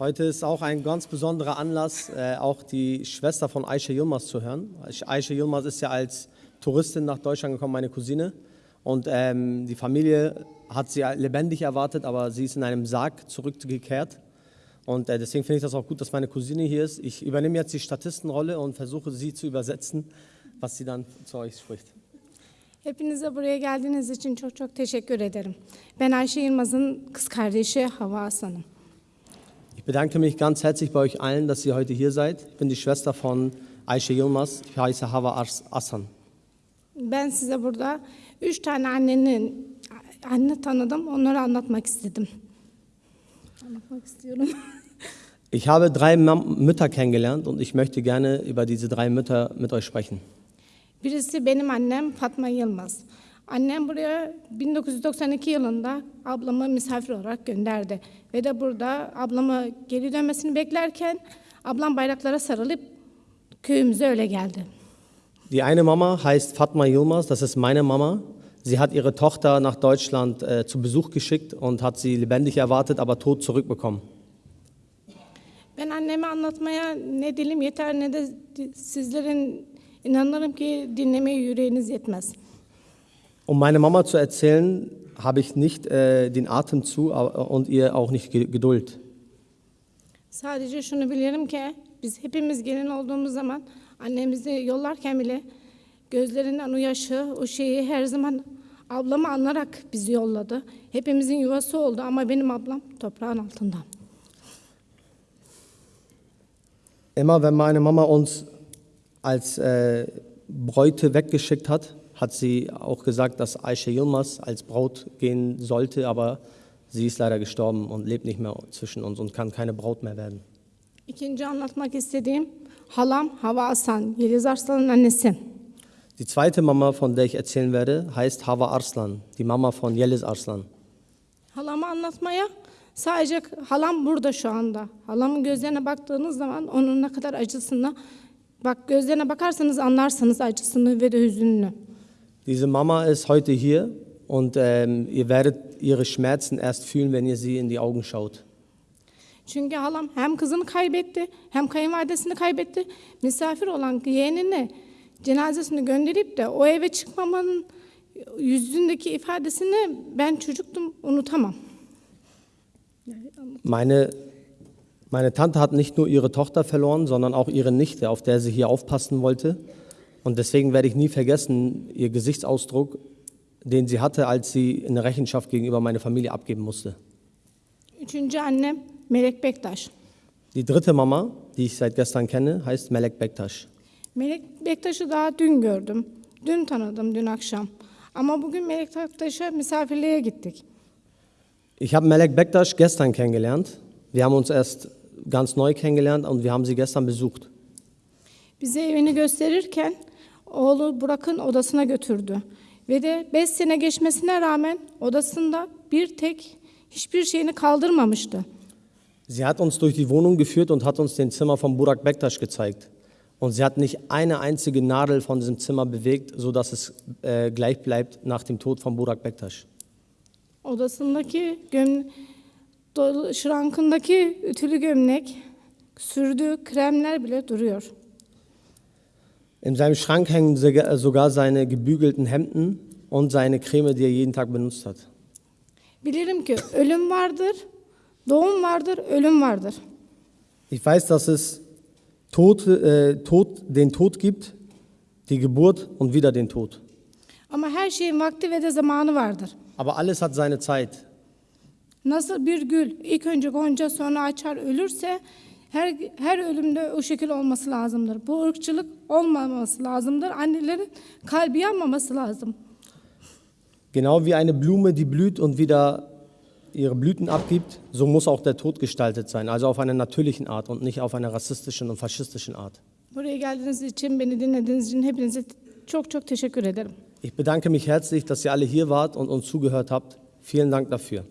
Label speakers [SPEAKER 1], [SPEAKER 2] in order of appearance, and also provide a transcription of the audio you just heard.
[SPEAKER 1] Heute ist auch ein ganz besonderer Anlass, äh, auch die Schwester von Aisha Yilmaz zu hören. Aisha Yilmaz ist ja als Touristin nach Deutschland gekommen, meine Cousine. Und ähm, die Familie hat sie lebendig erwartet, aber sie ist in einem Sarg zurückgekehrt. Und äh, deswegen finde ich das auch gut, dass meine Cousine hier ist. Ich übernehme jetzt die Statistenrolle und versuche sie zu übersetzen, was sie dann zu euch spricht.
[SPEAKER 2] Hepinize buraya geldiğiniz için çok çok teşekkür ederim. Ben Ayşe Yılmaz'ın kız kardeşi Hava Aslan'ım.
[SPEAKER 1] Ich bedanke mich ganz herzlich bei euch allen, dass ihr heute hier seid. Ich bin die Schwester von Ayşe Yilmaz. Ich heiße Hava Ars- Asan.
[SPEAKER 2] Ben size burada üç tane annenin anne tanıdım. Onları anlatmak istedim. Anlatmak istiyorum.
[SPEAKER 1] Ich habe drei Mütter kennengelernt und ich möchte gerne über diese drei Mütter mit euch sprechen.
[SPEAKER 2] Birisi benim annem Fatma Yılmaz. Annem buraya 1992 yılında ablamı misafir olarak gönderdi. Ve de burada ablamı geri dönmesini beklerken ablam bayraklara sarılıp köyümüze öyle geldi.
[SPEAKER 1] Die eine Mama heißt Fatma Yilmaz, das ist meine Mama. Sie hat ihre Tochter nach Deutschland äh, zu Besuch geschickt und hat sie lebendig erwartet, aber tot zurückbekommen.
[SPEAKER 2] Ben anneme anlatmaya ne dilim yeter ne de sizlerin inanırım ki dinlemeye yüreğiniz yetmez.
[SPEAKER 1] Um meine Mama zu erzählen, habe ich nicht äh, den Atem zu und ihr auch nicht Ge- Geduld.
[SPEAKER 2] Sadece şunu bilirim ki biz hepimiz gelin olduğumuz zaman annemizi yollarken bile gözlerinden o yaşı, o şeyi her zaman ablamı anlarak bizi yolladı. Hepimizin yuvası oldu ama benim ablam toprağın altında.
[SPEAKER 1] Immer wenn meine Mama uns als äh, Bräute weggeschickt hat, hat sie auch gesagt, dass Aisha Yilmaz als Braut gehen sollte, aber sie ist leider gestorben und lebt nicht mehr zwischen uns und kann keine Braut mehr werden.
[SPEAKER 2] İkinci anlatmak istediğim halam Hava Asan, Yeliz Arslan'ın annesi.
[SPEAKER 1] Die zweite Mama, von der ich erzählen werde, heißt Hava Arslan, die Mama von Yeliz Arslan.
[SPEAKER 2] Halamı anlatmaya sadece halam burada şu anda. Halamın gözlerine baktığınız zaman onun ne kadar acısını bak gözlerine bakarsanız anlarsınız acısını ve de hüzününü.
[SPEAKER 1] Diese Mama ist heute hier und ähm, ihr werdet ihre Schmerzen erst fühlen, wenn ihr sie in die Augen schaut.
[SPEAKER 2] Çünkü halam hem kızını kaybetti hem kayınvalidesini kaybetti. Misafir olan yeğenine cenazesini gönderip de o eve çıkmamanın yüzündeki ifadesini ben çocuktum unutamam.
[SPEAKER 1] Meine, meine Tante hat nicht nur ihre Tochter verloren, sondern auch ihre Nichte, auf der sie hier aufpassen wollte. Und deswegen werde ich nie vergessen, ihr Gesichtsausdruck, den sie hatte, als sie eine Rechenschaft gegenüber meiner Familie abgeben musste.
[SPEAKER 2] Üçüncü annem Melek Bektaş.
[SPEAKER 1] Die dritte Mama, die ich seit gestern kenne, heißt Melek Bektaş.
[SPEAKER 2] Melek Bektaş'ı daha dün gördüm. Dün tanıdım dün akşam. Ama bugün Melek Bektaş'a misafirliğe gittik.
[SPEAKER 1] Ich habe Melek Bektaş gestern kennengelernt. Wir haben uns erst ganz neu kennengelernt und wir haben sie gestern besucht.
[SPEAKER 2] Bize evini gösterirken oğlu Burak'ın odasına götürdü. Ve de 5 sene geçmesine rağmen odasında bir tek hiçbir şeyini kaldırmamıştı.
[SPEAKER 1] Sie hat uns durch die Wohnung geführt und hat uns den Zimmer von Burak Bektaş gezeigt. Und sie hat nicht eine einzige Nadel von diesem Zimmer bewegt, sodass es äh, gleich bleibt nach dem Tod von Burak Bektaş.
[SPEAKER 2] Odasındaki göm dolu- şrankındaki ütülü gömlek, sürdüğü kremler bile duruyor.
[SPEAKER 1] In seinem Schrank hängen sogar- seine gebügelten Hemden und seine Creme, die er jeden Tag benutzt hat.
[SPEAKER 2] Bilirim ki ölüm vardır, doğum vardır, ölüm vardır.
[SPEAKER 1] Ich weiß, dass es Tod, äh, Tod, den Tod gibt, die Geburt und wieder den Tod.
[SPEAKER 2] Ama her şeyin vakti ve de zamanı vardır.
[SPEAKER 1] Aber alles hat seine Zeit.
[SPEAKER 2] Nasıl bir gül ilk önce gonca sonra açar ölürse her her ölümde o şekil olması lazımdır. Bu ırkçılık olmaması lazımdır. Annelerin kalbi yanmaması lazım.
[SPEAKER 1] Genau wie eine Blume, die blüht und wieder ihre Blüten abgibt, so muss auch der Tod gestaltet sein, also auf einer natürlichen Art und nicht auf einer rassistischen und faschistischen Art.
[SPEAKER 2] Buraya geldiğiniz için, beni dinlediğiniz için hepinize çok çok teşekkür ederim.
[SPEAKER 1] Ich bedanke mich herzlich, dass ihr alle hier wart und uns zugehört habt. Vielen Dank dafür.